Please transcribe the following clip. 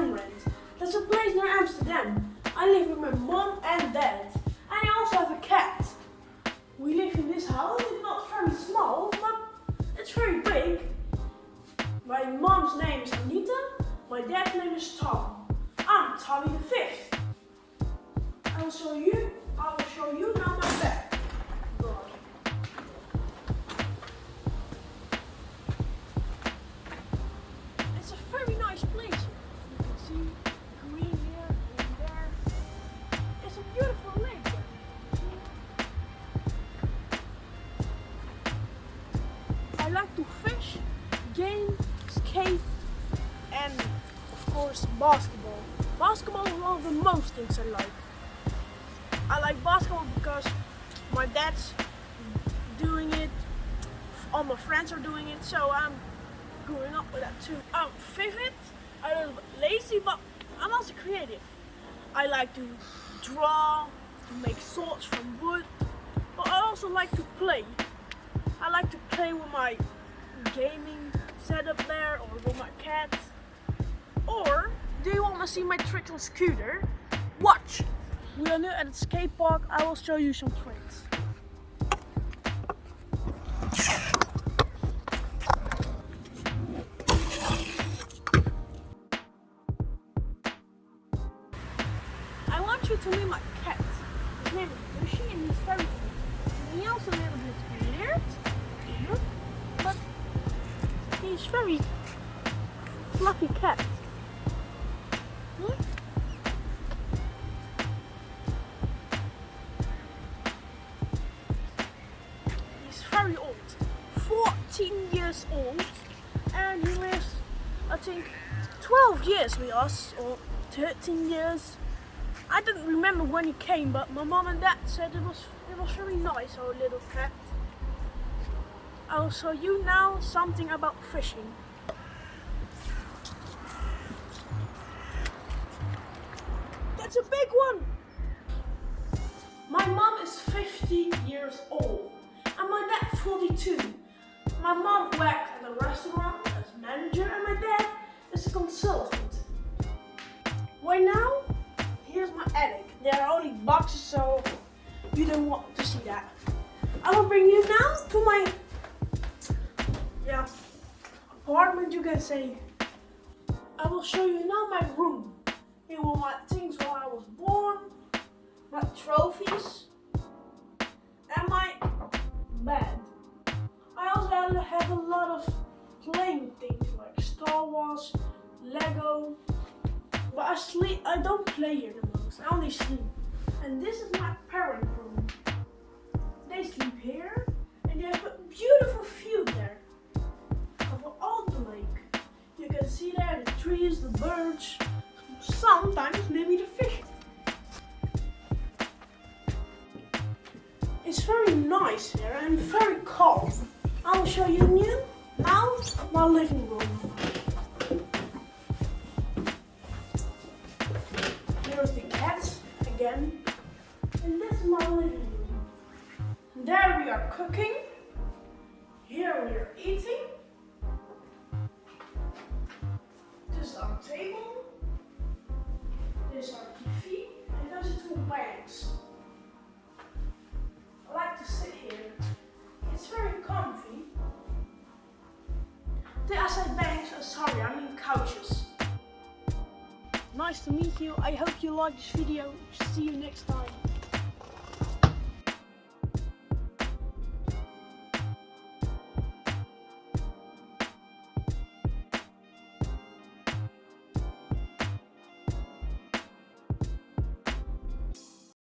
film rent. There's a place near Amsterdam. I live with my mom and dad. And I also have a cat. We live in this house. It's not very small, but it's very big. My mom's name is Anita. My dad's name is Tom. I'm Tommy the Fifth. I will show you. I will show you now my bed. Like to fish, game, skate, and of course basketball. Basketball is one of the most things I like. I like basketball because my dad's doing it, all my friends are doing it, so I'm growing up with that too. I'm favorite, I'm a little bit lazy, but I'm also creative. I like to draw, to make swords from wood, but I also like to play. Play with my gaming setup there or with my cat. Or do you want to see my trick on scooter? Watch! We are now at the skate park. I will show you some tricks. I want you to meet my cat. His name is Lucy and he's very cute. He also a little bit he's very fluffy cat. Hmm? He's very old, 14 years old, and he lives, I think, 12 years with us, or 13 years. I didn't remember when he came, but my mom and dad said it was it was very nice, our little cat. I'll show you now something about fishing. That's a big one! My mom is 50 years old and my dad 42. My mom works at a restaurant as manager and my dad is a consultant. Right now, here's my attic. There are only boxes so you don't want to see that. I will bring you now to my you can say. I will show you now my room. Here were my things when I was born, my trophies, and my bed. I also have a lot of playing things like Star Wars, Lego. But I sleep. I don't play here the most. I only sleep. And this is see there the trees, the birds, sometimes maybe the fish. It's very nice here and very calm. I'll show you new now my living room. Here's the cat again. And this is my living room. There we are cooking. Here we are eating. Table. This is our TV. And those are two banks. I like to sit here. It's very comfy. The I banks, uh, sorry, I mean couches. Nice to meet you. I hope you like this video. See you next time.